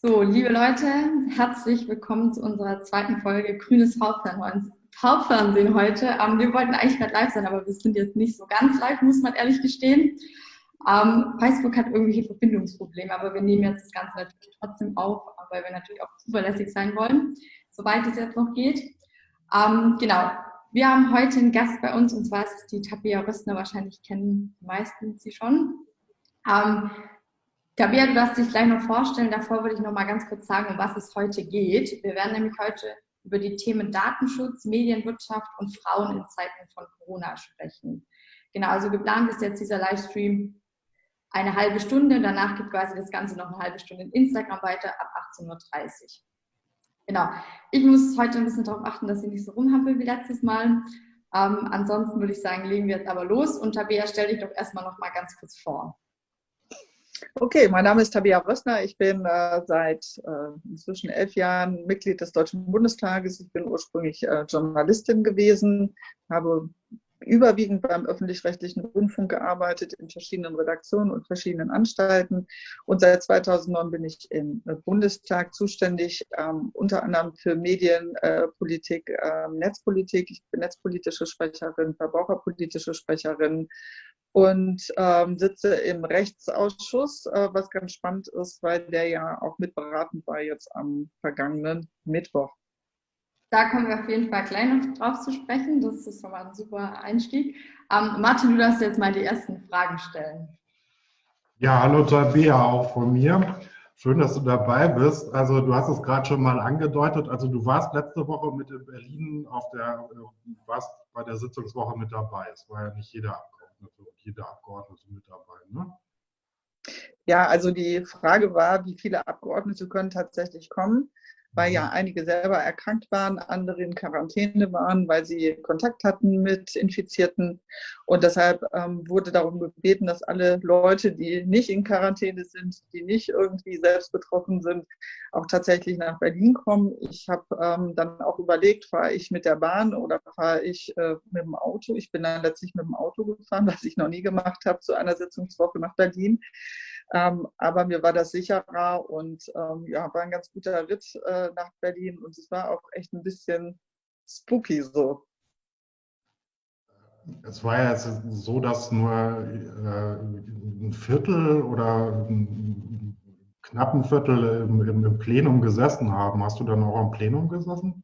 So, liebe Leute, herzlich willkommen zu unserer zweiten Folge Grünes Hauptfernsehen heute. Ähm, wir wollten eigentlich gerade live sein, aber wir sind jetzt nicht so ganz live, muss man ehrlich gestehen. Ähm, Facebook hat irgendwelche Verbindungsprobleme, aber wir nehmen jetzt das Ganze natürlich trotzdem auf, weil wir natürlich auch zuverlässig sein wollen, soweit es jetzt noch geht. Ähm, genau, wir haben heute einen Gast bei uns und zwar ist es die Tabea Röstner, wahrscheinlich kennen die meisten sie schon. Ähm, Tabea, du darfst dich gleich noch vorstellen. Davor würde ich noch mal ganz kurz sagen, um was es heute geht. Wir werden nämlich heute über die Themen Datenschutz, Medienwirtschaft und Frauen in Zeiten von Corona sprechen. Genau, also geplant ist jetzt dieser Livestream eine halbe Stunde. Danach geht quasi das Ganze noch eine halbe Stunde in Instagram weiter ab 18.30 Uhr. Genau. Ich muss heute ein bisschen darauf achten, dass ich nicht so rumhampel wie letztes Mal. Ähm, ansonsten würde ich sagen, legen wir jetzt aber los. Und Tabea, stell dich doch erstmal noch mal ganz kurz vor. Okay, mein Name ist Tabea Rössner. Ich bin äh, seit äh, inzwischen elf Jahren Mitglied des Deutschen Bundestages. Ich bin ursprünglich äh, Journalistin gewesen, habe überwiegend beim öffentlich-rechtlichen Rundfunk gearbeitet, in verschiedenen Redaktionen und verschiedenen Anstalten. Und seit 2009 bin ich im Bundestag zuständig, ähm, unter anderem für Medienpolitik, äh, Netzpolitik. Ich bin netzpolitische Sprecherin, verbraucherpolitische Sprecherin und ähm, sitze im Rechtsausschuss, äh, was ganz spannend ist, weil der ja auch mitberatend war jetzt am vergangenen Mittwoch. Da kommen wir auf jeden Fall gleich noch drauf zu sprechen. Das ist schon mal ein super Einstieg. Ähm, Martin, du darfst jetzt mal die ersten Fragen stellen. Ja, hallo Tabea, auch von mir. Schön, dass du dabei bist. Also du hast es gerade schon mal angedeutet. Also du warst letzte Woche mit in Berlin auf der, äh, warst bei der Sitzungswoche mit dabei. Es war ja nicht jeder Abgeordnete und jede Abgeordnete mit dabei, ne? Ja, also die Frage war, wie viele Abgeordnete können tatsächlich kommen weil ja mhm. einige selber erkrankt waren, andere in Quarantäne waren, weil sie Kontakt hatten mit Infizierten. Und deshalb ähm, wurde darum gebeten, dass alle Leute, die nicht in Quarantäne sind, die nicht irgendwie selbst betroffen sind, auch tatsächlich nach Berlin kommen. Ich habe ähm, dann auch überlegt, fahre ich mit der Bahn oder fahre ich äh, mit dem Auto. Ich bin dann letztlich mit dem Auto gefahren, was ich noch nie gemacht habe, zu einer Sitzungswoche nach Berlin. Ähm, aber mir war das sicherer und ähm, ja, war ein ganz guter Ritt äh, nach Berlin und es war auch echt ein bisschen spooky so. Es war ja so, dass nur äh, ein Viertel oder ein knappen Viertel im, im, im Plenum gesessen haben. Hast du dann auch am Plenum gesessen?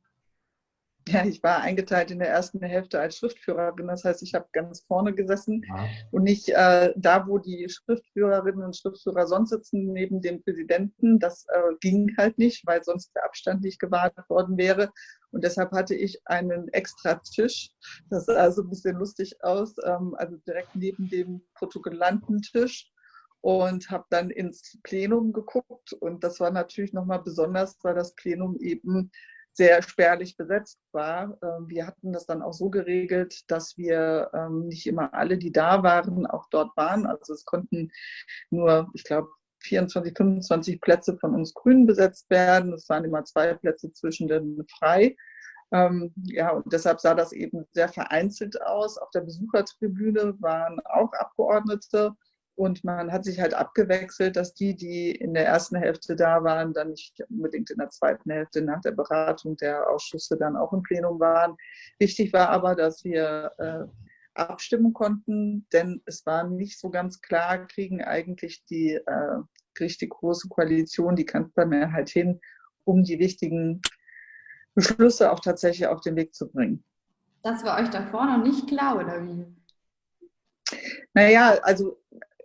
Ja, ich war eingeteilt in der ersten Hälfte als Schriftführerin. Das heißt, ich habe ganz vorne gesessen ja. und nicht äh, da, wo die Schriftführerinnen und Schriftführer sonst sitzen, neben dem Präsidenten. Das äh, ging halt nicht, weil sonst der Abstand nicht gewahrt worden wäre. Und deshalb hatte ich einen extra Tisch. Das sah so ein bisschen lustig aus, ähm, also direkt neben dem Protokollantentisch und habe dann ins Plenum geguckt. Und das war natürlich nochmal besonders, weil das Plenum eben sehr spärlich besetzt war. Ähm, wir hatten das dann auch so geregelt, dass wir ähm, nicht immer alle, die da waren, auch dort waren. Also es konnten nur, ich glaube, 24, 25 Plätze von uns Grünen besetzt werden. Es waren immer zwei Plätze zwischen den frei. Ähm, ja, und deshalb sah das eben sehr vereinzelt aus. Auf der Besuchertribüne waren auch Abgeordnete und man hat sich halt abgewechselt, dass die, die in der ersten Hälfte da waren, dann nicht unbedingt in der zweiten Hälfte nach der Beratung der Ausschüsse dann auch im Plenum waren. Wichtig war aber, dass wir äh, abstimmen konnten, denn es war nicht so ganz klar, kriegen eigentlich die äh, richtig große Koalition die Kanzlermehrheit hin, um die wichtigen Beschlüsse auch tatsächlich auf den Weg zu bringen. Das war euch davor noch nicht klar, oder wie? Naja, also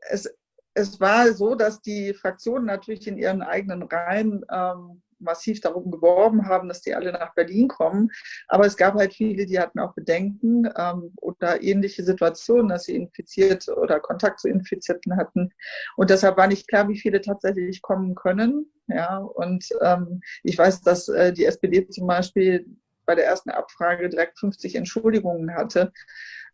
es, es war so, dass die Fraktionen natürlich in ihren eigenen Reihen ähm, massiv darum geworben haben, dass die alle nach Berlin kommen. Aber es gab halt viele, die hatten auch Bedenken ähm, oder ähnliche Situationen, dass sie infiziert oder Kontakt zu Infizierten hatten. Und deshalb war nicht klar, wie viele tatsächlich kommen können. Ja, und ähm, ich weiß, dass äh, die SPD zum Beispiel bei der ersten Abfrage direkt 50 Entschuldigungen hatte.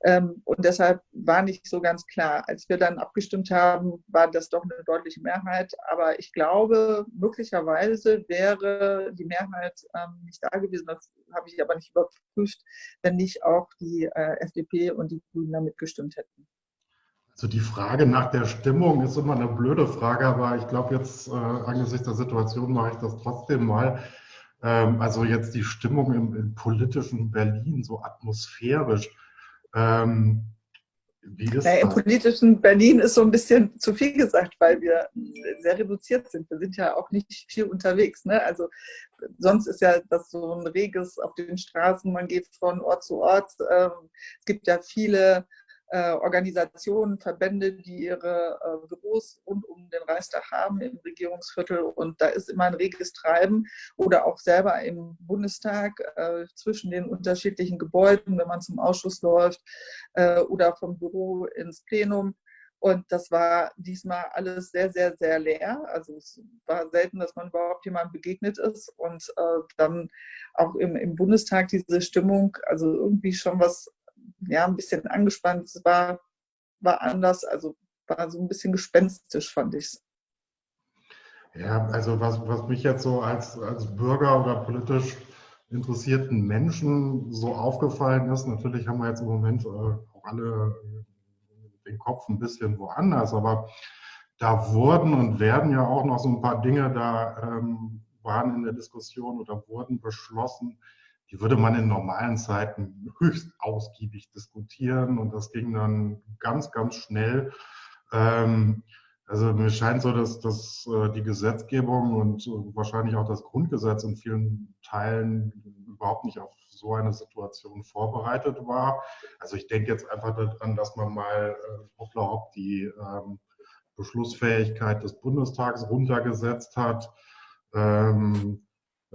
Ähm, und deshalb war nicht so ganz klar. Als wir dann abgestimmt haben, war das doch eine deutliche Mehrheit. Aber ich glaube, möglicherweise wäre die Mehrheit ähm, nicht da gewesen. Das habe ich aber nicht überprüft, wenn nicht auch die äh, FDP und die Grünen damit gestimmt hätten. Also die Frage nach der Stimmung ist immer eine blöde Frage, aber ich glaube jetzt äh, angesichts der Situation mache ich das trotzdem mal. Ähm, also jetzt die Stimmung im, im, politischen Berlin, so atmosphärisch. Ähm, naja, Im politischen Berlin ist so ein bisschen zu viel gesagt, weil wir sehr reduziert sind. Wir sind ja auch nicht viel unterwegs. Ne? Also sonst ist ja das so ein reges auf den Straßen, man geht von Ort zu Ort. Ähm, es gibt ja viele Organisationen, Verbände, die ihre äh, Büros rund um den Reichstag haben im Regierungsviertel und da ist immer ein reges Treiben oder auch selber im Bundestag äh, zwischen den unterschiedlichen Gebäuden, wenn man zum Ausschuss läuft äh, oder vom Büro ins Plenum. Und das war diesmal alles sehr, sehr, sehr leer. Also es war selten, dass man überhaupt jemandem begegnet ist. Und äh, dann auch im, im Bundestag diese Stimmung, also irgendwie schon was ja, ein bisschen angespannt. Es war, war anders, also war so ein bisschen gespenstisch, fand ich es. Ja, also was, was mich jetzt so als, als Bürger oder politisch interessierten Menschen so aufgefallen ist, natürlich haben wir jetzt im Moment äh, auch alle den Kopf ein bisschen woanders, aber da wurden und werden ja auch noch so ein paar Dinge da ähm, waren in der Diskussion oder wurden beschlossen, die würde man in normalen Zeiten höchst ausgiebig diskutieren und das ging dann ganz, ganz schnell. Ähm, also mir scheint so, dass, dass äh, die Gesetzgebung und wahrscheinlich auch das Grundgesetz in vielen Teilen überhaupt nicht auf so eine Situation vorbereitet war. Also ich denke jetzt einfach daran, dass man mal äh, hoppla hopp die ähm, Beschlussfähigkeit des Bundestags runtergesetzt hat. Ähm,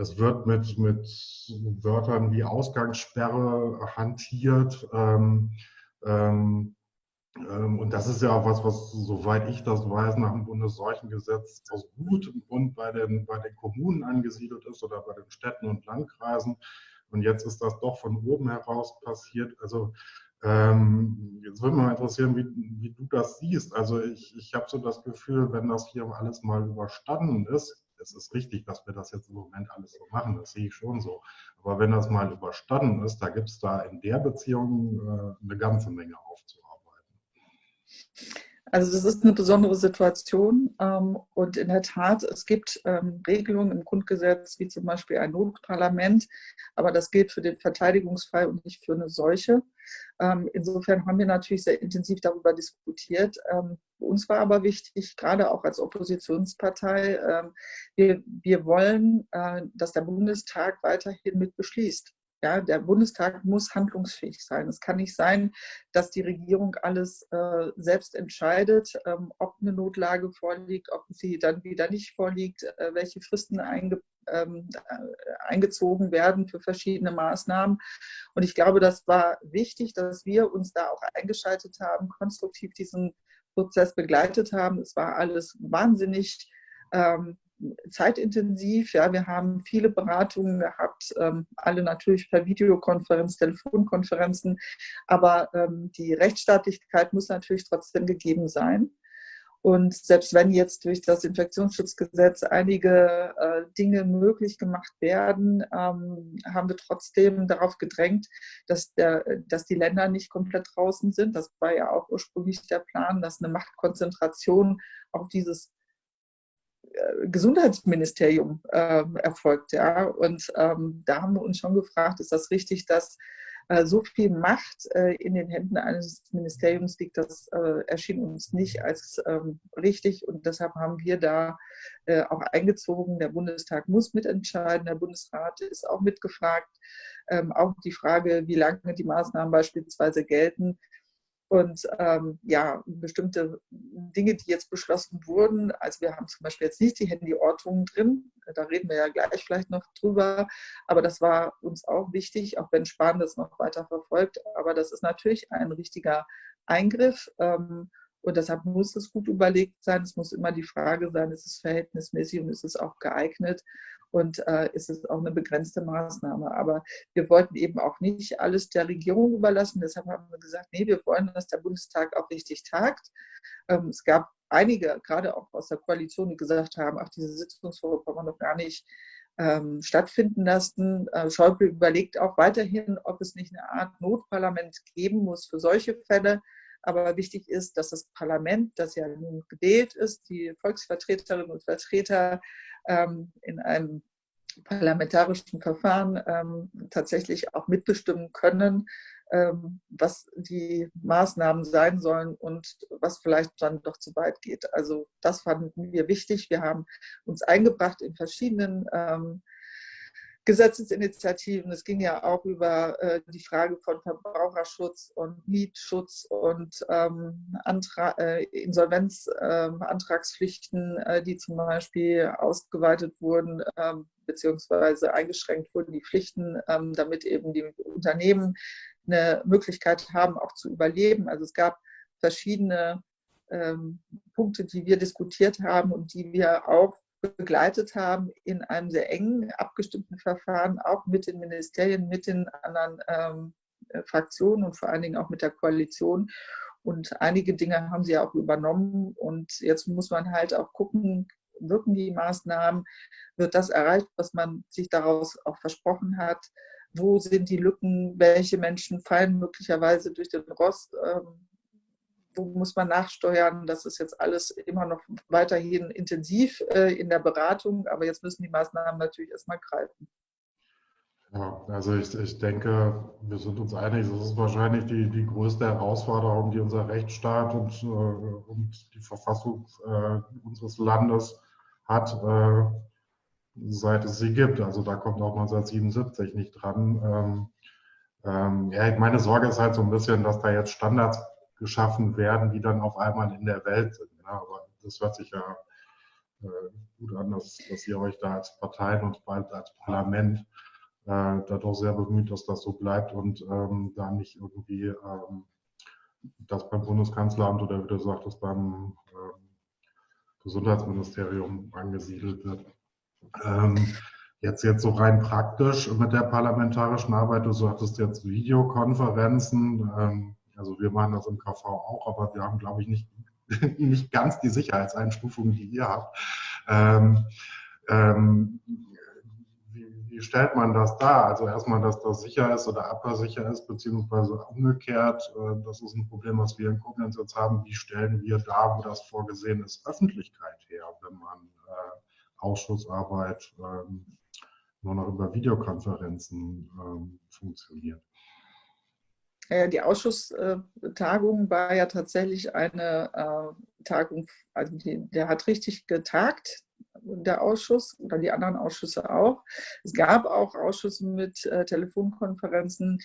es wird mit, mit Wörtern wie Ausgangssperre hantiert. Ähm, ähm, ähm, und das ist ja auch was, was, soweit ich das weiß, nach dem Bundesseuchengesetz aus gutem Grund bei den, bei den Kommunen angesiedelt ist oder bei den Städten und Landkreisen. Und jetzt ist das doch von oben heraus passiert. Also ähm, jetzt würde mich mal interessieren, wie, wie du das siehst. Also ich, ich habe so das Gefühl, wenn das hier alles mal überstanden ist, es ist richtig, dass wir das jetzt im Moment alles so machen, das sehe ich schon so. Aber wenn das mal überstanden ist, da gibt es da in der Beziehung äh, eine ganze Menge aufzuarbeiten. Also das ist eine besondere Situation ähm, und in der Tat, es gibt ähm, Regelungen im Grundgesetz, wie zum Beispiel ein Notparlament, aber das gilt für den Verteidigungsfall und nicht für eine Seuche. Ähm, insofern haben wir natürlich sehr intensiv darüber diskutiert. uns war aber wichtig, gerade auch als Oppositionspartei, wir, wir wollen, äh, dass der Bundestag weiterhin mit beschließt. Ja, der Bundestag muss handlungsfähig sein. Es kann nicht sein, dass die Regierung alles äh, selbst entscheidet, ähm, ob eine Notlage vorliegt, ob sie dann wieder nicht vorliegt, äh, welche Fristen einge, ähm, äh, eingezogen werden für verschiedene Maßnahmen. Und ich glaube, das war wichtig, dass wir uns da auch eingeschaltet haben, konstruktiv diesen Prozess begleitet haben. Es war alles wahnsinnig ähm, zeitintensiv. Ja, wir haben viele Beratungen gehabt, ähm, alle natürlich per Videokonferenz, Telefonkonferenzen, aber ähm, die Rechtsstaatlichkeit muss natürlich trotzdem gegeben sein. Und selbst wenn jetzt durch das Infektionsschutzgesetz einige äh, Dinge möglich gemacht werden, ähm, haben wir trotzdem darauf gedrängt, dass, der, dass die Länder nicht komplett draußen sind. Das war ja auch ursprünglich der Plan, dass eine Machtkonzentration auf dieses Gesundheitsministerium äh, erfolgt. Ja? Und ähm, da haben wir uns schon gefragt, ist das richtig, dass äh, so viel Macht äh, in den Händen eines Ministeriums liegt? Das äh, erschien uns nicht als ähm, richtig und deshalb haben wir da äh, auch eingezogen. Der Bundestag muss mitentscheiden, der Bundesrat ist auch mitgefragt. Ähm, auch die Frage, wie lange die Maßnahmen beispielsweise gelten, und ähm, ja, bestimmte Dinge, die jetzt beschlossen wurden, also wir haben zum Beispiel jetzt nicht die Handyortungen drin, da reden wir ja gleich vielleicht noch drüber, aber das war uns auch wichtig, auch wenn Spahn das noch weiter verfolgt, aber das ist natürlich ein richtiger Eingriff ähm, und deshalb muss es gut überlegt sein, es muss immer die Frage sein, ist es verhältnismäßig und ist es auch geeignet und äh, ist es auch eine begrenzte Maßnahme. Aber wir wollten eben auch nicht alles der Regierung überlassen. Deshalb haben wir gesagt, nee, wir wollen, dass der Bundestag auch richtig tagt. Ähm, es gab einige, gerade auch aus der Koalition, die gesagt haben, ach, diese Sitzungswoche kann man doch gar nicht ähm, stattfinden lassen. Äh, Schäuble überlegt auch weiterhin, ob es nicht eine Art Notparlament geben muss für solche Fälle. Aber wichtig ist, dass das Parlament, das ja nun gewählt ist, die Volksvertreterinnen und Vertreter ähm, in einem parlamentarischen Verfahren ähm, tatsächlich auch mitbestimmen können, ähm, was die Maßnahmen sein sollen und was vielleicht dann doch zu weit geht. Also das fanden wir wichtig. Wir haben uns eingebracht in verschiedenen ähm, Gesetzesinitiativen. Es ging ja auch über äh, die Frage von Verbraucherschutz und Mietschutz und ähm, äh, Insolvenzantragspflichten, ähm, äh, die zum Beispiel ausgeweitet wurden ähm, beziehungsweise eingeschränkt wurden, die Pflichten, ähm, damit eben die Unternehmen eine Möglichkeit haben, auch zu überleben. Also es gab verschiedene ähm, Punkte, die wir diskutiert haben und die wir auch begleitet haben in einem sehr engen, abgestimmten Verfahren, auch mit den Ministerien, mit den anderen ähm, äh, Fraktionen und vor allen Dingen auch mit der Koalition. Und einige Dinge haben sie auch übernommen. Und jetzt muss man halt auch gucken, wirken die Maßnahmen, wird das erreicht, was man sich daraus auch versprochen hat, wo sind die Lücken, welche Menschen fallen möglicherweise durch den Rost, ähm, wo muss man nachsteuern. Das ist jetzt alles immer noch weiterhin intensiv äh, in der Beratung, aber jetzt müssen die Maßnahmen natürlich erstmal greifen. Ja, also ich, ich denke, wir sind uns einig, das ist wahrscheinlich die, die größte Herausforderung, die unser Rechtsstaat und, äh, und die Verfassung äh, unseres Landes hat, seit es sie gibt. Also da kommt auch 1977 nicht dran. Ähm, ähm, ja, meine Sorge ist halt so ein bisschen, dass da jetzt Standards geschaffen werden, die dann auf einmal in der Welt sind. Ja, aber das hört sich ja äh, gut an, dass, dass ihr euch da als Parteien und bald als Parlament äh, da doch sehr bemüht, dass das so bleibt und ähm, da nicht irgendwie ähm, das beim Bundeskanzleramt oder wie du sagtest, beim ähm, Gesundheitsministerium angesiedelt wird. Ähm, jetzt, jetzt so rein praktisch mit der parlamentarischen Arbeit, du sagtest jetzt Videokonferenzen, ähm, also wir machen das im KV auch, aber wir haben, glaube ich, nicht, nicht ganz die Sicherheitseinstufungen, die ihr habt. Ähm, ähm, wie, wie, stellt man das dar? Also erstmal, dass das sicher ist oder abhörsicher ist, beziehungsweise umgekehrt, äh, das ist ein Problem, was wir in Koblenz jetzt haben. Wie stellen wir da, wo das vorgesehen ist, Öffentlichkeit her, wenn man äh, Ausschussarbeit ähm, nur noch über Videokonferenzen ähm, funktioniert? Die Ausschusstagung war ja tatsächlich eine äh, Tagung, also der hat richtig getagt, der Ausschuss oder die anderen Ausschüsse auch. Es gab auch Ausschüsse mit äh, Telefonkonferenzen.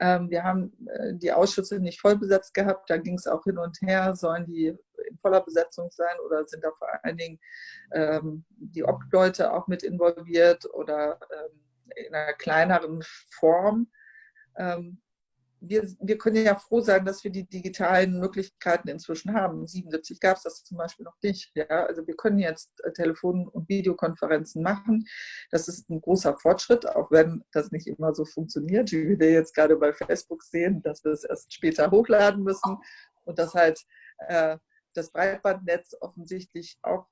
Ähm, wir haben äh, die Ausschüsse nicht voll besetzt gehabt, da ging es auch hin und her, sollen die in voller Besetzung sein oder sind da vor allen Dingen ähm, die Obleute auch mit involviert oder ähm, in einer kleineren Form. Wir, wir können ja froh sein, dass wir die digitalen Möglichkeiten inzwischen haben. 77 gab es das zum Beispiel noch nicht. Ja? Also wir können jetzt äh, Telefon- und Videokonferenzen machen. Das ist ein großer Fortschritt, auch wenn das nicht immer so funktioniert, wie wir jetzt gerade bei Facebook sehen, dass wir es erst später hochladen müssen und dass halt äh, das Breitbandnetz offensichtlich auch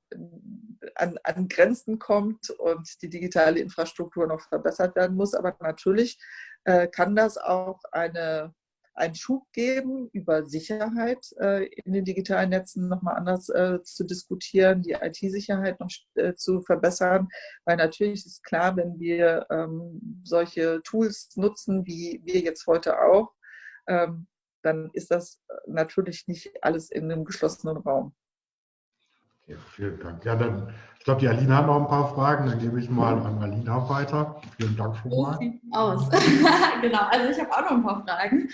an, an, Grenzen kommt und die digitale Infrastruktur noch verbessert werden muss. Aber natürlich äh, kann das auch eine, einen Schub geben, über Sicherheit äh, in den digitalen Netzen nochmal anders äh, zu diskutieren, die IT-Sicherheit noch zu verbessern. Weil natürlich ist klar, wenn wir ähm, solche Tools nutzen, wie wir jetzt heute auch, ähm, dann ist das natürlich nicht alles in einem geschlossenen Raum. Okay, vielen Dank. Ja, dann, ich glaube, die Alina hat noch ein paar Fragen. Dann gebe ich mal an Alina weiter. Vielen Dank schon mal. Sieht aus. genau, also ich habe auch noch ein paar Fragen.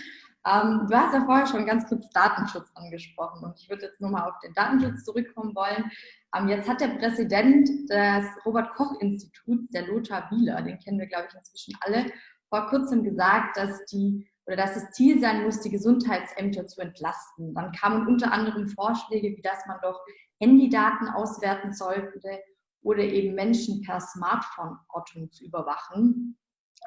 Ähm, du hast ja vorher schon ganz kurz Datenschutz angesprochen und ich würde jetzt nochmal auf den Datenschutz zurückkommen wollen. Ähm, jetzt hat der Präsident des Robert-Koch-Instituts, der Lothar Wieler, den kennen wir, glaube ich, inzwischen alle, vor kurzem gesagt, dass die oder dass das Ziel sein muss, die Gesundheitsämter zu entlasten. Dann kamen unter anderem Vorschläge, wie dass man doch Handydaten auswerten sollte oder eben Menschen per Smartphone-Ortung zu überwachen.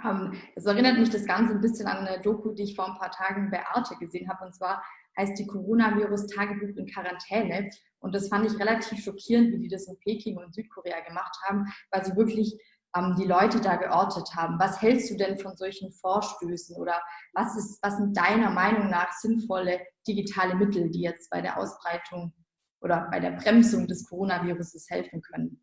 Ähm, das erinnert mich das Ganze ein bisschen an eine Doku, die ich vor ein paar Tagen bei Arte gesehen habe. Und zwar heißt die Coronavirus-Tagebuch in Quarantäne. Und das fand ich relativ schockierend, wie die das in Peking und Südkorea gemacht haben, weil sie wirklich ähm, die Leute da geortet haben. Was hältst du denn von solchen Vorstößen oder was, ist, was sind deiner Meinung nach sinnvolle digitale Mittel, die jetzt bei der Ausbreitung oder bei der Bremsung des Coronaviruses helfen können?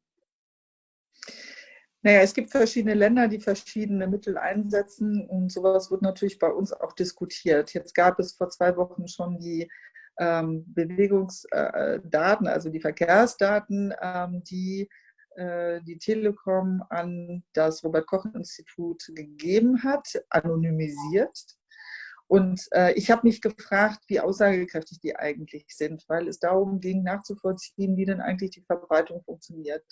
Naja, es gibt verschiedene Länder, die verschiedene Mittel einsetzen und sowas wird natürlich bei uns auch diskutiert. Jetzt gab es vor zwei Wochen schon die ähm, Bewegungsdaten, also die Verkehrsdaten, ähm, die äh, die Telekom an das Robert-Koch-Institut gegeben hat, anonymisiert. Und äh, ich habe mich gefragt, wie aussagekräftig die eigentlich sind, weil es darum ging, nachzuvollziehen, wie denn eigentlich die Verbreitung funktioniert.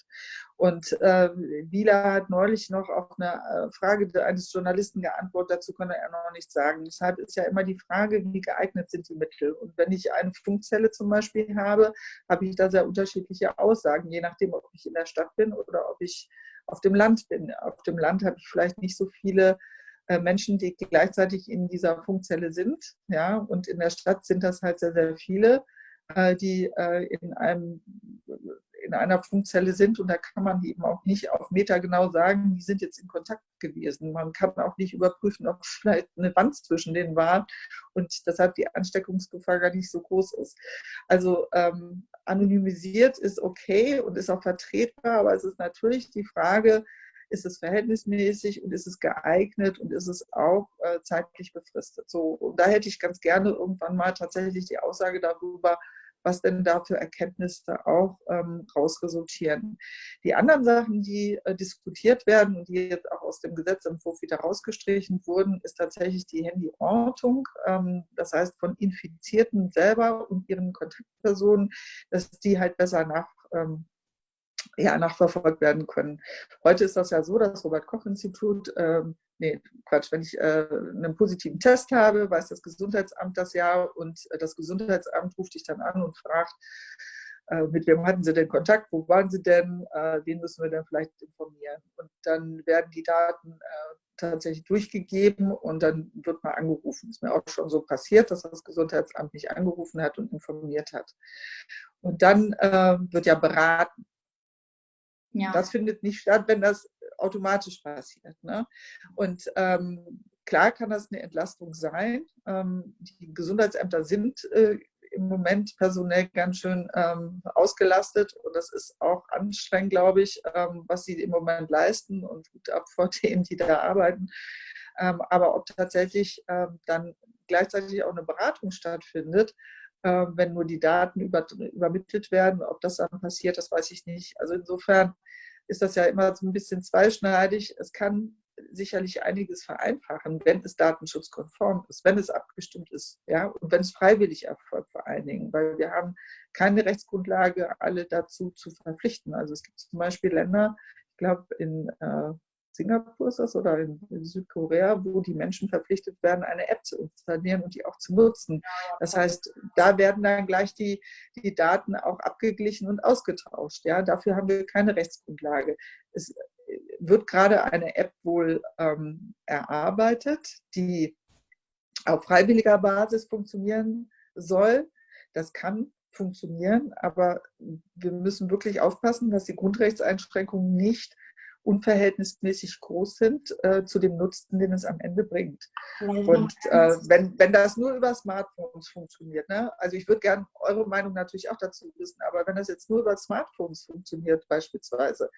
Und äh, Wieler hat neulich noch auf eine äh, Frage eines Journalisten geantwortet, dazu konnte er noch nichts sagen. Deshalb ist ja immer die Frage, wie geeignet sind die Mittel. Und wenn ich eine Funkzelle zum Beispiel habe, habe ich da sehr unterschiedliche Aussagen, je nachdem, ob ich in der Stadt bin oder ob ich auf dem Land bin. Auf dem Land habe ich vielleicht nicht so viele Menschen, die gleichzeitig in dieser Funkzelle sind. Ja, und in der Stadt sind das halt sehr, sehr viele, äh, die äh, in einem in einer Funkzelle sind und da kann man eben auch nicht auf Meter genau sagen, die sind jetzt in Kontakt gewesen. Man kann auch nicht überprüfen, ob es vielleicht eine Wand zwischen denen war und deshalb die Ansteckungsgefahr gar nicht so groß ist. Also ähm, anonymisiert ist okay und ist auch vertretbar, aber es ist natürlich die Frage, ist es verhältnismäßig und ist es geeignet und ist es auch äh, zeitlich befristet. So, und da hätte ich ganz gerne irgendwann mal tatsächlich die Aussage darüber, was denn da für Erkenntnisse auch ähm, rausresultieren. Die anderen Sachen, die äh, diskutiert werden und die jetzt auch aus dem Gesetzentwurf wieder rausgestrichen wurden, ist tatsächlich die Handyortung. Ähm, das heißt, von Infizierten selber und ihren Kontaktpersonen, dass die halt besser nach, ähm, ja, nachverfolgt werden können. Heute ist das ja so, das Robert-Koch-Institut, ähm, nee, Quatsch, wenn ich äh, einen positiven Test habe, weiß das Gesundheitsamt das ja und äh, das Gesundheitsamt ruft dich dann an und fragt, äh, mit wem hatten Sie denn Kontakt, wo waren Sie denn, äh, wen müssen wir denn vielleicht informieren. Und dann werden die Daten äh, tatsächlich durchgegeben und dann wird mal angerufen. Ist mir auch schon so passiert, dass das Gesundheitsamt mich angerufen hat und informiert hat. Und dann äh, wird ja beraten. Ja. Das findet nicht statt, wenn das automatisch passiert. Ne? Und ähm, klar kann das eine Entlastung sein. Ähm, die Gesundheitsämter sind äh, im Moment personell ganz schön ähm, ausgelastet und das ist auch anstrengend, glaube ich, ähm, was sie im Moment leisten und gut ab vor denen, die da arbeiten. Ähm, aber ob tatsächlich ähm, dann gleichzeitig auch eine Beratung stattfindet, äh, wenn nur die Daten über, übermittelt werden. Ob das dann passiert, das weiß ich nicht. Also insofern ist das ja immer so ein bisschen zweischneidig. Es kann sicherlich einiges vereinfachen, wenn es datenschutzkonform ist, wenn es abgestimmt ist, ja, und wenn es freiwillig erfolgt vor allen Dingen, weil wir haben keine Rechtsgrundlage, alle dazu zu verpflichten. Also es gibt zum Beispiel Länder, ich glaube in äh, Singapur ist das oder in, Südkorea, wo die Menschen verpflichtet werden, eine App zu installieren und die auch zu nutzen. Das heißt, da werden dann gleich die, die Daten auch abgeglichen und ausgetauscht. Ja, dafür haben wir keine Rechtsgrundlage. Es wird gerade eine App wohl ähm, erarbeitet, die auf freiwilliger Basis funktionieren soll. Das kann funktionieren, aber wir müssen wirklich aufpassen, dass die Grundrechtseinschränkungen nicht unverhältnismäßig groß sind äh, zu dem Nutzen, den es am Ende bringt. Und äh, wenn, wenn das nur über Smartphones funktioniert, ne? also ich würde gerne eure Meinung natürlich auch dazu wissen, aber wenn das jetzt nur über Smartphones funktioniert beispielsweise,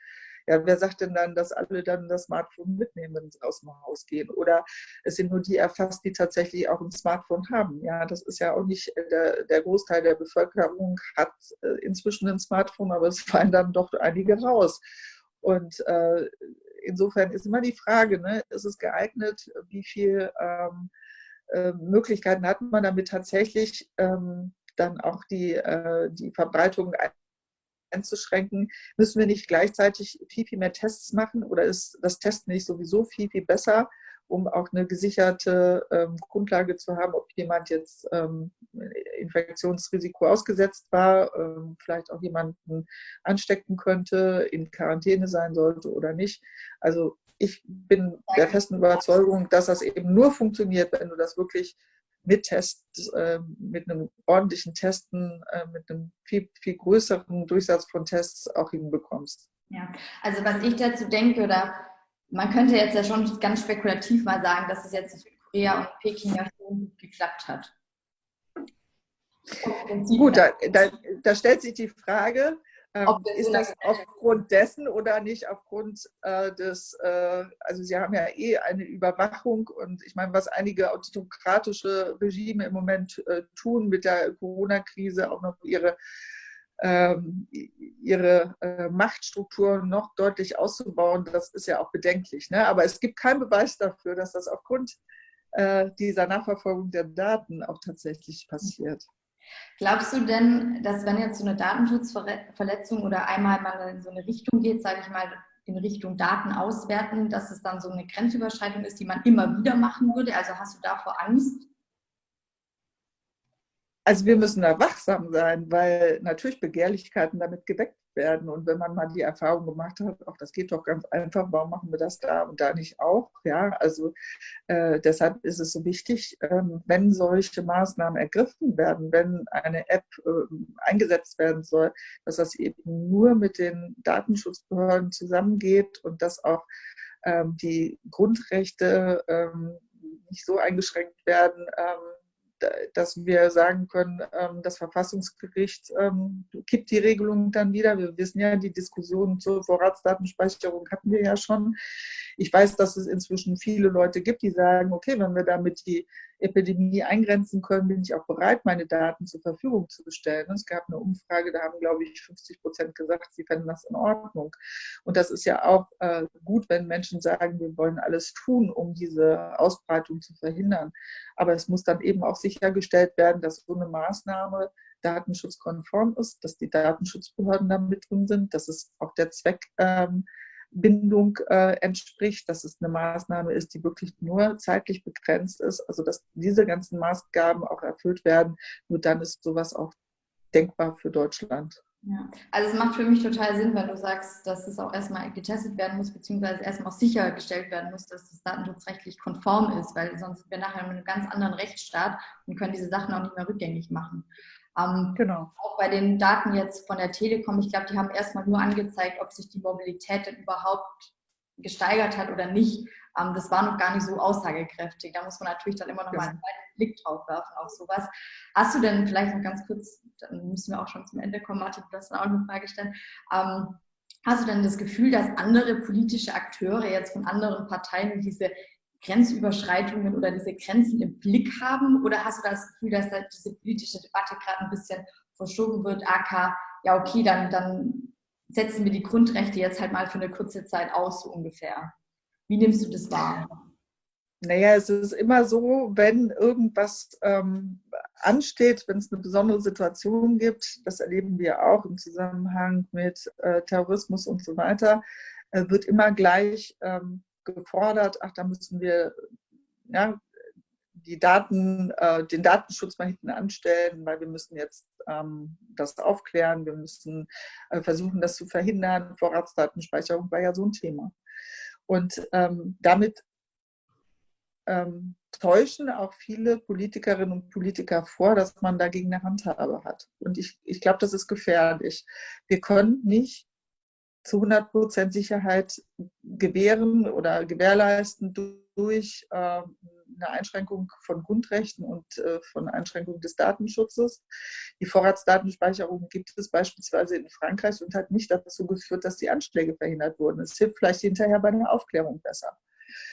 ja, wer sagt denn dann, dass alle dann das Smartphone mitnehmen, wenn sie aus dem Haus gehen? Oder es sind nur die erfasst, die tatsächlich auch ein Smartphone haben. Ja, das ist ja auch nicht der, der Großteil der Bevölkerung hat äh, inzwischen ein Smartphone, aber es fallen dann doch einige raus. Und äh, insofern ist immer die Frage, ne, ist es geeignet, wie viele ähm, äh, Möglichkeiten hat man damit tatsächlich ähm, dann auch die, äh, die Verbreitung einzuschränken, müssen wir nicht gleichzeitig viel, viel mehr Tests machen? Oder ist das Testen nicht sowieso viel, viel besser? Um auch eine gesicherte ähm, Grundlage zu haben, ob jemand jetzt ähm, Infektionsrisiko ausgesetzt war, ähm, vielleicht auch jemanden anstecken könnte, in Quarantäne sein sollte oder nicht. Also ich bin der festen Überzeugung, dass das eben nur funktioniert, wenn du das wirklich mit Tests, äh, mit einem ordentlichen Testen, äh, mit einem viel, viel größeren Durchsatz von Tests auch hinbekommst. Ja, also was ich dazu denke oder man könnte jetzt ja schon ganz spekulativ mal sagen, dass es jetzt in Südkorea und Peking ja schon gut geklappt hat. Gut, da, da, da, stellt sich die Frage, ähm, ist das aufgrund dessen oder nicht aufgrund äh, des, äh, also Sie haben ja eh eine Überwachung und ich meine, was einige autokratische Regime im Moment äh, tun mit der Corona-Krise, auch noch ihre ihre äh, Machtstrukturen noch deutlich auszubauen, das ist ja auch bedenklich. Ne? Aber es gibt keinen Beweis dafür, dass das aufgrund äh, dieser Nachverfolgung der Daten auch tatsächlich passiert. Glaubst du denn, dass wenn jetzt so eine Datenschutzverletzung oder einmal mal in so eine Richtung geht, sage ich mal, in Richtung Daten auswerten, dass es dann so eine Grenzüberschreitung ist, die man immer wieder machen würde? Also hast du davor Angst? Also wir müssen da wachsam sein, weil natürlich Begehrlichkeiten damit geweckt werden. Und wenn man mal die Erfahrung gemacht hat, auch das geht doch ganz einfach, warum machen wir das da und da nicht auch? Ja, also äh, deshalb ist es so wichtig, äh, wenn solche Maßnahmen ergriffen werden, wenn eine App äh, eingesetzt werden soll, dass das eben nur mit den Datenschutzbehörden zusammengeht und dass auch ähm, die Grundrechte ähm, nicht so eingeschränkt werden, ähm, dass wir sagen können, ähm, das Verfassungsgericht ähm, kippt die Regelung dann wieder. Wir wissen ja, die Diskussion zur Vorratsdatenspeicherung hatten wir ja schon. Ich weiß, dass es inzwischen viele Leute gibt, die sagen, okay, wenn wir damit die Epidemie eingrenzen können, bin ich auch bereit, meine Daten zur Verfügung zu stellen. Es gab eine Umfrage, da haben, glaube ich, 50 Prozent gesagt, sie fänden das in Ordnung. Und das ist ja auch äh, gut, wenn Menschen sagen, wir wollen alles tun, um diese Ausbreitung zu verhindern. Aber es muss dann eben auch sichergestellt werden, dass so eine Maßnahme datenschutzkonform ist, dass die Datenschutzbehörden da mit drin sind, dass es auch der Zweck ähm, Bindung äh, entspricht, dass es eine Maßnahme ist, die wirklich nur zeitlich begrenzt ist, also dass diese ganzen Maßgaben auch erfüllt werden. Nur dann ist sowas auch denkbar für Deutschland. Ja, also es macht für mich total Sinn, wenn du sagst, dass es auch erstmal getestet werden muss, beziehungsweise erstmal sichergestellt werden muss, dass es datenschutzrechtlich konform ist, weil sonst sind wir nachher in einem ganz anderen Rechtsstaat und können diese Sachen auch nicht mehr rückgängig machen. Ähm, genau. Auch bei den Daten jetzt von der Telekom, ich glaube, die haben erstmal nur angezeigt, ob sich die Mobilität denn überhaupt gesteigert hat oder nicht. Ähm, das war noch gar nicht so aussagekräftig. Da muss man natürlich dann immer noch mal einen weiteren Blick drauf werfen auf sowas. Hast du denn vielleicht noch ganz kurz, dann müssen wir auch schon zum Ende kommen, Martin, du hast auch eine Frage stellen. Ähm, hast du denn das Gefühl, dass andere politische Akteure jetzt von anderen Parteien diese Grenzüberschreitungen oder diese Grenzen im Blick haben? Oder hast du das Gefühl, dass da diese politische Debatte gerade ein bisschen verschoben wird? AK, ja okay, dann, dann setzen wir die Grundrechte jetzt halt mal für eine kurze Zeit aus, so ungefähr. Wie nimmst du das wahr? Naja, es ist immer so, wenn irgendwas ähm, ansteht, wenn es eine besondere Situation gibt, das erleben wir auch im Zusammenhang mit äh, Terrorismus und so weiter, äh, wird immer gleich ähm, gefordert, ach, da müssen wir ja, die Daten, äh, den Datenschutz mal hinten anstellen, weil wir müssen jetzt ähm, das aufklären, wir müssen äh, versuchen, das zu verhindern. Vorratsdatenspeicherung war ja so ein Thema. Und ähm, damit ähm, täuschen auch viele Politikerinnen und Politiker vor, dass man dagegen eine Handhabe hat. Und ich, ich glaube, das ist gefährlich. Wir können nicht zu 100 Prozent Sicherheit gewähren oder gewährleisten durch äh, eine Einschränkung von Grundrechten und äh, von Einschränkung des Datenschutzes. Die Vorratsdatenspeicherung gibt es beispielsweise in Frankreich und hat nicht dazu geführt, dass die Anschläge verhindert wurden. Es hilft vielleicht hinterher bei der Aufklärung besser.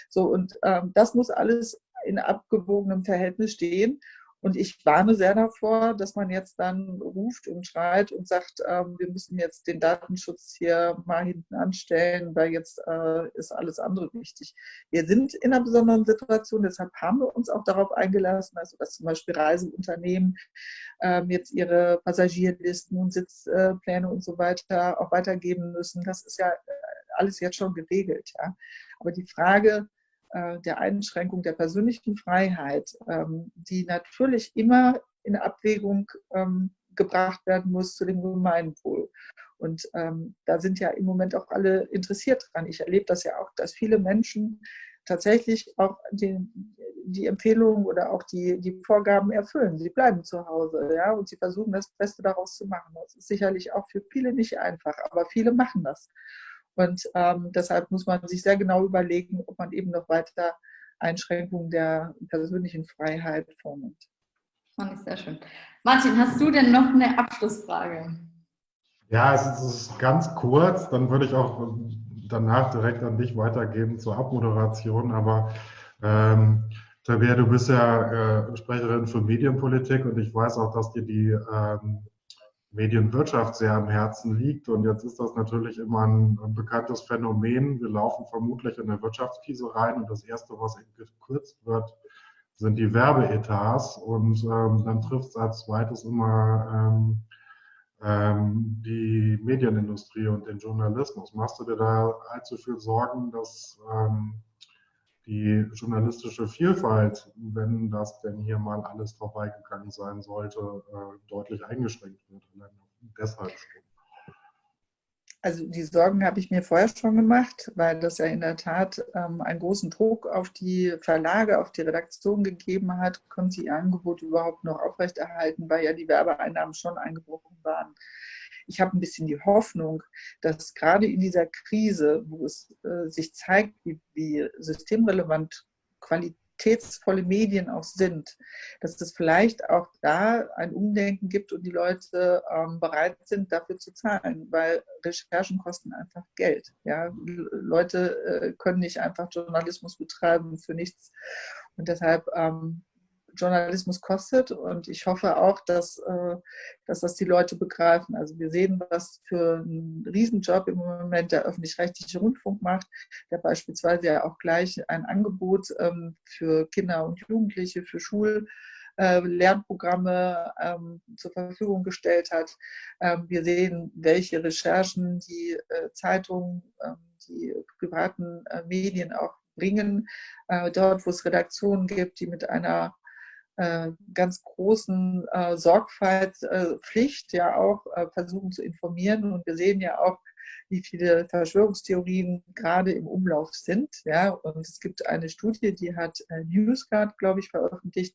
So, und ähm, das muss alles in abgewogenem Verhältnis stehen. Und ich warne sehr davor, dass man jetzt dann ruft und schreit und sagt, ähm, wir müssen jetzt den Datenschutz hier mal hinten anstellen, weil jetzt äh, ist alles andere wichtig. Wir sind in einer besonderen Situation, deshalb haben wir uns auch darauf eingelassen, also dass zum Beispiel Reiseunternehmen ähm, jetzt ihre Passagierlisten und Sitzpläne und so weiter auch weitergeben müssen. Das ist ja äh, alles jetzt schon geregelt. Ja. Aber die Frage, äh, der Einschränkung der persönlichen Freiheit, ähm, die natürlich immer in Abwägung ähm, gebracht werden muss zu dem Gemeinwohl. Und ähm, da sind ja im Moment auch alle interessiert dran. Ich erlebe das ja auch, dass viele Menschen tatsächlich auch die, die Empfehlungen oder auch die, die Vorgaben erfüllen. Sie bleiben zu Hause ja, und sie versuchen das Beste daraus zu machen. Das ist sicherlich auch für viele nicht einfach, aber viele machen das. Und ähm, deshalb muss man sich sehr genau überlegen, ob man eben noch weiter Einschränkungen der persönlichen Freiheit vornimmt. Fand ich sehr schön. Martin, hast du denn noch eine Abschlussfrage? Ja, es ist ganz kurz, dann würde ich auch danach direkt an dich weitergeben zur Abmoderation. Aber ähm, Tabea, du bist ja äh, Sprecherin für Medienpolitik und ich weiß auch, dass dir die ähm, Medienwirtschaft sehr am Herzen liegt. Und jetzt ist das natürlich immer ein, ein bekanntes Phänomen. Wir laufen vermutlich in eine Wirtschaftskrise rein und das Erste, was gekürzt wird, sind die Werbeetats. Und ähm, dann trifft es als zweites immer ähm, ähm, die Medienindustrie und den Journalismus. Machst du dir da allzu viel Sorgen, dass ähm, die journalistische Vielfalt, wenn das denn hier mal alles vorbeigegangen sein sollte, äh, deutlich eingeschränkt wird? Deshalb schon. Also die Sorgen habe ich mir vorher schon gemacht, weil das ja in der Tat ähm, einen großen Druck auf die Verlage, auf die Redaktion gegeben hat, können sie ihr Angebot überhaupt noch aufrechterhalten, weil ja die Werbeeinnahmen schon eingebrochen waren. Ich habe ein bisschen die Hoffnung, dass gerade in dieser Krise, wo es äh, sich zeigt, wie, wie systemrelevant Qualität qualitätsvolle Medien auch sind, dass es vielleicht auch da ein Umdenken gibt und die Leute ähm, bereit sind, dafür zu zahlen, weil Recherchen kosten einfach Geld. Ja? Leute äh, können nicht einfach Journalismus betreiben für nichts. Und deshalb ähm, Journalismus kostet und ich hoffe auch, dass, äh, dass das die Leute begreifen. Also wir sehen, was für einen Riesenjob im Moment der öffentlich-rechtliche Rundfunk macht, der beispielsweise ja auch gleich ein Angebot ähm, für Kinder und Jugendliche, für Schul äh, Lernprogramme ähm, zur Verfügung gestellt hat. Ähm, wir sehen, welche Recherchen die äh, Zeitungen, die privaten Medien auch bringen, dort, wo es Redaktionen gibt, die mit einer ganz großen äh, Sorgfaltspflicht äh, ja auch äh, versuchen zu informieren. Und wir sehen ja auch, wie viele Verschwörungstheorien gerade im Umlauf sind. Ja? Und es gibt eine Studie, die hat äh, NewsGuard, glaube ich, veröffentlicht.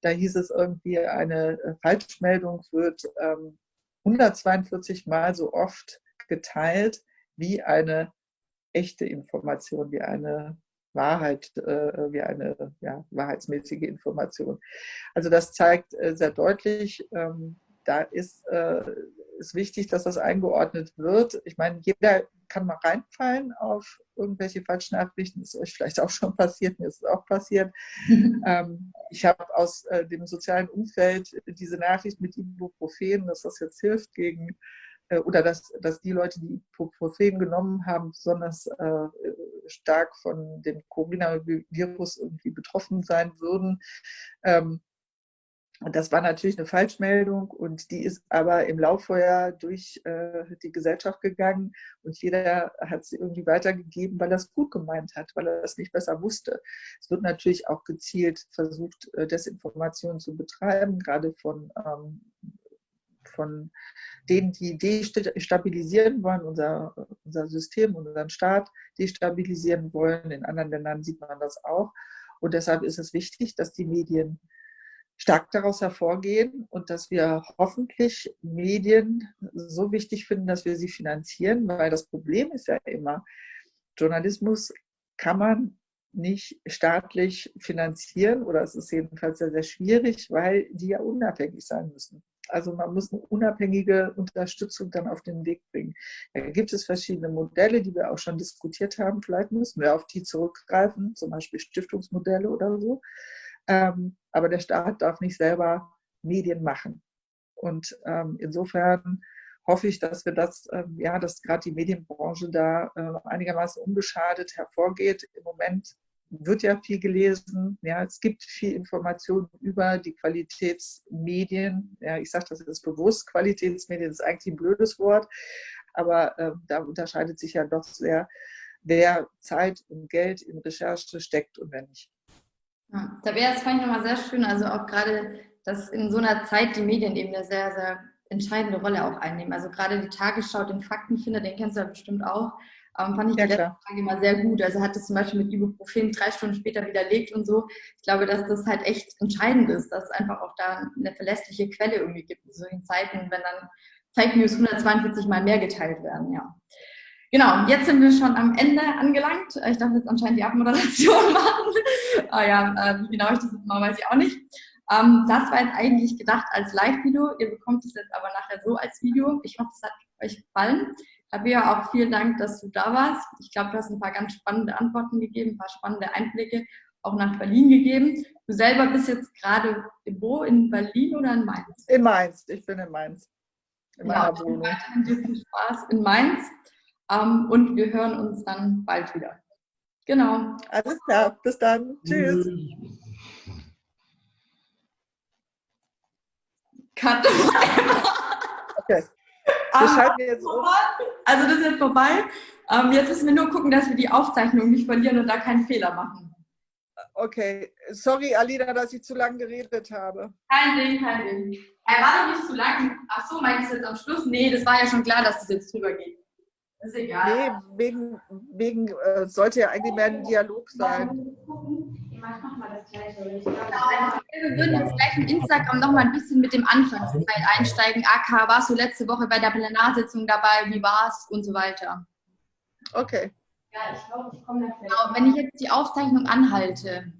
Da hieß es irgendwie, eine äh, Falschmeldung wird ähm, 142 Mal so oft geteilt wie eine echte Information, wie eine Wahrheit, äh, wie eine ja, wahrheitsmäßige Information. Also das zeigt äh, sehr deutlich, ähm, da ist äh, ist wichtig, dass das eingeordnet wird. Ich meine, jeder kann mal reinfallen auf irgendwelche falschen Nachrichten. Ist euch vielleicht auch schon passiert, mir ist es auch passiert. ähm, ich habe aus äh, dem sozialen Umfeld diese Nachricht mit Ibuprofen, dass das jetzt hilft gegen äh, oder dass, dass die Leute, die Ibuprofen genommen haben, besonders äh, stark von dem Coronavirus irgendwie betroffen sein würden. Ähm, das war natürlich eine Falschmeldung und die ist aber im Lauffeuer durch äh, die Gesellschaft gegangen und jeder hat sie irgendwie weitergegeben, weil er es gut gemeint hat, weil er es nicht besser wusste. Es wird natürlich auch gezielt versucht, äh, Desinformation zu betreiben, gerade von ähm, von denen, die destabilisieren wollen, unser, unser System, unseren Staat destabilisieren wollen. In anderen Ländern sieht man das auch. Und deshalb ist es wichtig, dass die Medien stark daraus hervorgehen und dass wir hoffentlich Medien so wichtig finden, dass wir sie finanzieren, weil das Problem ist ja immer, Journalismus kann man nicht staatlich finanzieren oder es ist jedenfalls sehr, sehr schwierig, weil die ja unabhängig sein müssen. Also man muss eine unabhängige Unterstützung dann auf den Weg bringen. Da gibt es verschiedene Modelle, die wir auch schon diskutiert haben. Vielleicht müssen wir auf die zurückgreifen, zum Beispiel Stiftungsmodelle oder so. Ähm, aber der Staat darf nicht selber Medien machen. Und ähm, insofern hoffe ich, dass wir das, ähm, ja, dass gerade die Medienbranche da äh, einigermaßen unbeschadet hervorgeht. Im Moment wird ja viel gelesen. Ja, es gibt viel Information über die Qualitätsmedien. Ja, ich sage das jetzt bewusst, Qualitätsmedien ist eigentlich ein blödes Wort, aber äh, da unterscheidet sich ja doch sehr, wer Zeit und Geld in Recherche steckt und wer nicht. Ja, da wäre es, fand ich nochmal sehr schön, also auch gerade, dass in so einer Zeit die Medien eben eine sehr, sehr entscheidende Rolle auch einnehmen. Also gerade die Tagesschau, den Faktenfinder, den kennst du ja bestimmt auch, ähm, fand ich ja, die letzte Frage immer sehr gut. Also hat es zum Beispiel mit Ibuprofen drei Stunden später widerlegt und so. Ich glaube, dass das halt echt entscheidend ist, dass es einfach auch da eine verlässliche Quelle irgendwie gibt in solchen Zeiten, wenn dann Fake News 142 Mal mehr geteilt werden, ja. Genau, jetzt sind wir schon am Ende angelangt. Ich darf jetzt anscheinend die Abmoderation machen. ah ja, äh, wie genau ich das mal weiß ich auch nicht. Ähm, das war jetzt eigentlich gedacht als Live-Video. Ihr bekommt es jetzt aber nachher so als Video. Ich hoffe, es hat euch gefallen. Tabea, auch vielen Dank, dass du da warst. Ich glaube, du hast ein paar ganz spannende Antworten gegeben, ein paar spannende Einblicke auch nach Berlin gegeben. Du selber bist jetzt gerade wo? In Berlin oder in Mainz? In Mainz. Ich bin in Mainz. In ja, meiner Wohnung. Weiterhin dir viel Spaß in Mainz. Um, und wir hören uns dann bald wieder. Genau. Alles klar. Bis dann. Tschüss. Cut. okay. Wir schalten jetzt um. Also das ist jetzt vorbei. Um, jetzt müssen wir nur gucken, dass wir die Aufzeichnung nicht verlieren und da keinen Fehler machen. Okay. Sorry, Alina, dass ich zu lange geredet habe. Kein Ding, kein Ding. Er war doch nicht zu lang. Ach so, meinst du jetzt am Schluss? Nee, das war ja schon klar, dass es das jetzt drüber geht. Ist egal. Nee, wegen, wegen äh, sollte ja eigentlich mehr ein Dialog sein. Mach, mach mal das Gleiche. Wir würden jetzt gleich im Instagram noch mal ein bisschen mit dem Anfangsteil einsteigen. AK, warst du letzte Woche bei der Plenarsitzung dabei? Wie war's? Und so weiter. Okay. Ja, ich glaube, ich komme da Genau, wenn ich jetzt die Aufzeichnung anhalte,